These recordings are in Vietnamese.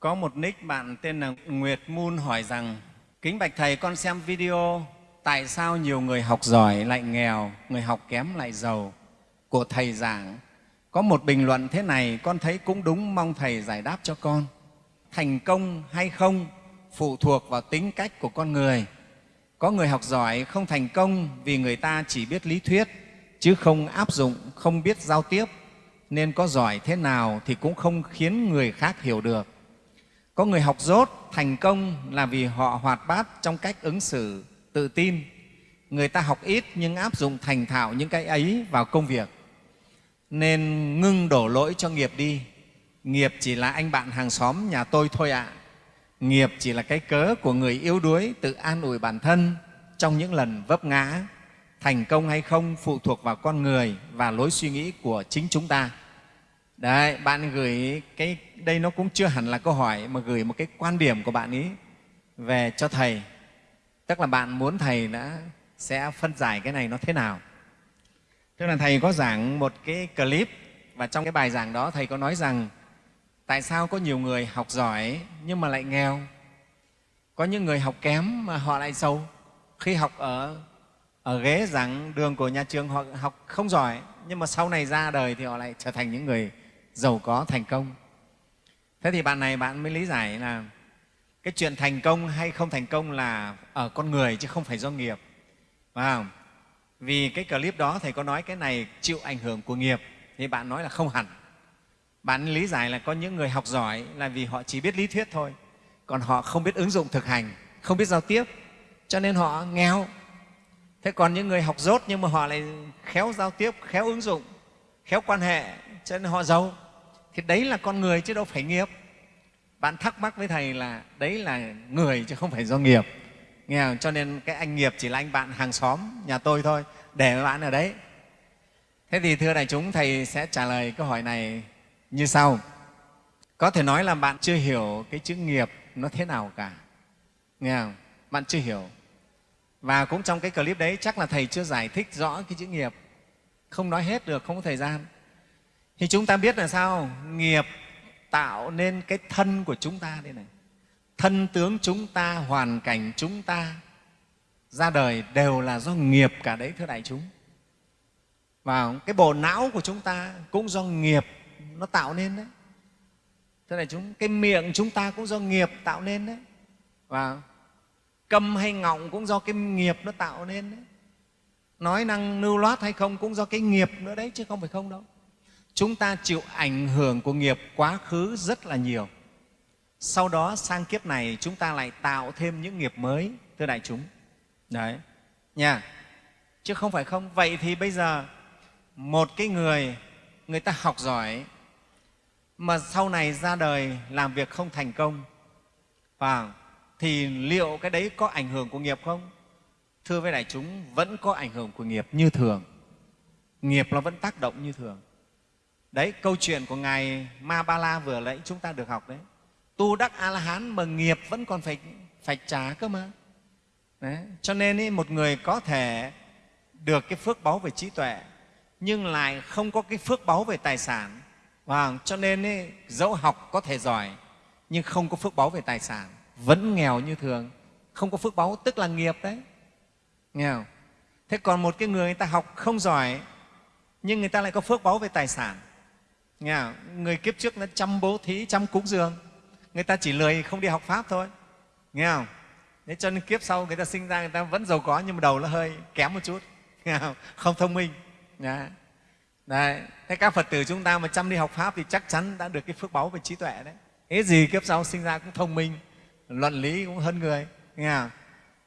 Có một nick bạn tên là Nguyệt Moon hỏi rằng Kính Bạch Thầy, con xem video tại sao nhiều người học giỏi lại nghèo, người học kém lại giàu của Thầy giảng. Có một bình luận thế này, con thấy cũng đúng, mong Thầy giải đáp cho con. Thành công hay không phụ thuộc vào tính cách của con người. Có người học giỏi không thành công vì người ta chỉ biết lý thuyết, chứ không áp dụng, không biết giao tiếp, nên có giỏi thế nào thì cũng không khiến người khác hiểu được. Có người học dốt, thành công là vì họ hoạt bát trong cách ứng xử, tự tin. Người ta học ít nhưng áp dụng thành thạo những cái ấy vào công việc. Nên ngưng đổ lỗi cho nghiệp đi. Nghiệp chỉ là anh bạn hàng xóm nhà tôi thôi ạ. À. Nghiệp chỉ là cái cớ của người yếu đuối tự an ủi bản thân trong những lần vấp ngã. Thành công hay không phụ thuộc vào con người và lối suy nghĩ của chính chúng ta. Đấy, bạn gửi cái đây nó cũng chưa hẳn là câu hỏi mà gửi một cái quan điểm của bạn ấy về cho thầy. Tức là bạn muốn thầy đã sẽ phân giải cái này nó thế nào. Tức là thầy có giảng một cái clip và trong cái bài giảng đó thầy có nói rằng tại sao có nhiều người học giỏi nhưng mà lại nghèo, có những người học kém mà họ lại giàu. Khi học ở ở ghế giảng đường của nhà trường họ học không giỏi nhưng mà sau này ra đời thì họ lại trở thành những người giàu có, thành công. Thế thì bạn này bạn mới lý giải là cái chuyện thành công hay không thành công là ở con người chứ không phải do nghiệp. Phải không? vì cái clip đó thầy có nói cái này chịu ảnh hưởng của nghiệp, thì bạn nói là không hẳn. Bạn lý giải là có những người học giỏi là vì họ chỉ biết lý thuyết thôi, còn họ không biết ứng dụng thực hành, không biết giao tiếp, cho nên họ nghèo. Thế còn những người học dốt nhưng mà họ lại khéo giao tiếp, khéo ứng dụng, khéo quan hệ cho nên họ giàu. Thì đấy là con người chứ đâu phải nghiệp. Bạn thắc mắc với thầy là đấy là người chứ không phải do nghiệp. Nghe không? cho nên cái anh nghiệp chỉ là anh bạn hàng xóm, nhà tôi thôi. Để bạn ở đấy. Thế thì thưa đại chúng, thầy sẽ trả lời câu hỏi này như sau. Có thể nói là bạn chưa hiểu cái chữ nghiệp nó thế nào cả. Nghe không? bạn chưa hiểu. Và cũng trong cái clip đấy, chắc là thầy chưa giải thích rõ cái chữ nghiệp. Không nói hết được, không có thời gian thì chúng ta biết là sao? Nghiệp tạo nên cái thân của chúng ta đây này. Thân tướng chúng ta, hoàn cảnh chúng ta ra đời đều là do nghiệp cả đấy, thưa đại chúng. Và cái bộ não của chúng ta cũng do nghiệp nó tạo nên đấy. Thưa đại chúng, cái miệng chúng ta cũng do nghiệp tạo nên đấy. Và câm hay ngọng cũng do cái nghiệp nó tạo nên đấy. Nói năng lưu loát hay không cũng do cái nghiệp nữa đấy, chứ không phải không đâu chúng ta chịu ảnh hưởng của nghiệp quá khứ rất là nhiều. Sau đó, sang kiếp này, chúng ta lại tạo thêm những nghiệp mới, thưa đại chúng. Đấy. Nha. Chứ không phải không. Vậy thì bây giờ, một cái người người ta học giỏi, mà sau này ra đời làm việc không thành công và thì liệu cái đấy có ảnh hưởng của nghiệp không? Thưa với đại chúng, vẫn có ảnh hưởng của nghiệp như thường. Nghiệp nó vẫn tác động như thường đấy câu chuyện của ngài ma ba la vừa nãy chúng ta được học đấy. Tu đắc a la hán mà nghiệp vẫn còn phải phải trả cơ mà. Đấy. cho nên ý, một người có thể được cái phước báu về trí tuệ nhưng lại không có cái phước báu về tài sản. Và cho nên ý, dẫu học có thể giỏi nhưng không có phước báu về tài sản. Vẫn nghèo như thường. Không có phước báu tức là nghiệp đấy. Nghe không? thế còn một cái người người ta học không giỏi nhưng người ta lại có phước báu về tài sản nghe không? người kiếp trước nó chăm bố thí chăm cúng dường người ta chỉ lười không đi học pháp thôi nghe không thế cho nên kiếp sau người ta sinh ra người ta vẫn giàu có nhưng mà đầu nó hơi kém một chút nghe không, không thông minh Đấy. Thế các Phật tử chúng ta mà chăm đi học Pháp thì chắc chắn đã được cái phước báu về trí tuệ đấy. Thế gì kiếp sau sinh ra cũng thông minh, luận lý cũng hơn người. Nghe không?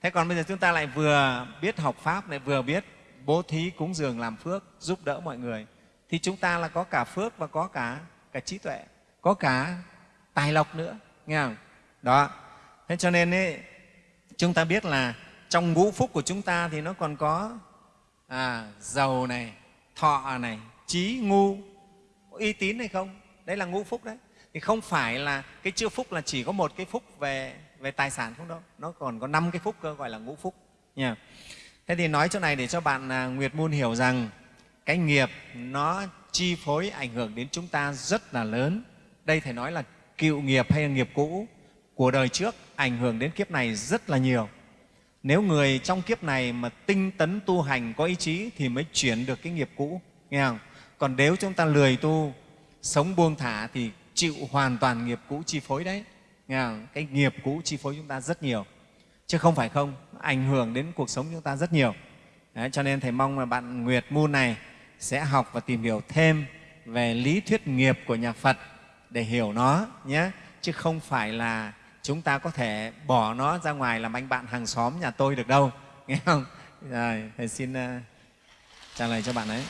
Thế còn bây giờ chúng ta lại vừa biết học Pháp, lại vừa biết bố thí, cúng dường, làm phước, giúp đỡ mọi người. Thì chúng ta là có cả phước và có cả, cả trí tuệ, có cả tài lộc nữa. Nghe không? Đó. Thế cho nên ấy, chúng ta biết là trong ngũ phúc của chúng ta thì nó còn có à, giàu này, thọ này, trí, ngu, uy tín hay không? Đấy là ngũ phúc đấy. Thì không phải là cái chữ phúc là chỉ có một cái phúc về về tài sản không đâu nó còn có năm cái phúc cơ gọi là ngũ phúc nha thế thì nói chỗ này để cho bạn à, nguyệt môn hiểu rằng cái nghiệp nó chi phối ảnh hưởng đến chúng ta rất là lớn. Đây thầy nói là cựu nghiệp hay là nghiệp cũ của đời trước ảnh hưởng đến kiếp này rất là nhiều. Nếu người trong kiếp này mà tinh tấn tu hành có ý chí thì mới chuyển được cái nghiệp cũ nghe không? Còn nếu chúng ta lười tu sống buông thả thì chịu hoàn toàn nghiệp cũ chi phối đấy nghe không? cái nghiệp cũ chi phối chúng ta rất nhiều. Chứ không phải không ảnh hưởng đến cuộc sống chúng ta rất nhiều. Đấy, cho nên thầy mong là bạn nguyệt moon này sẽ học và tìm hiểu thêm về lý thuyết nghiệp của nhà phật để hiểu nó nhé. Chứ không phải là chúng ta có thể bỏ nó ra ngoài làm anh bạn hàng xóm nhà tôi được đâu. Nghe không? Rồi, thầy xin ờ, trả lời cho bạn ấy.